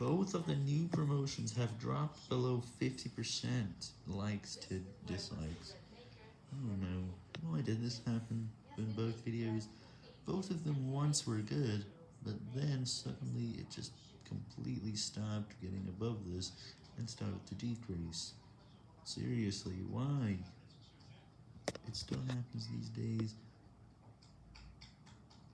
Both of the new promotions have dropped below 50% likes to dislikes. Oh no, why did this happen in both videos? Both of them once were good, but then suddenly it just completely stopped getting above this and started to decrease. Seriously, why? It still happens these days.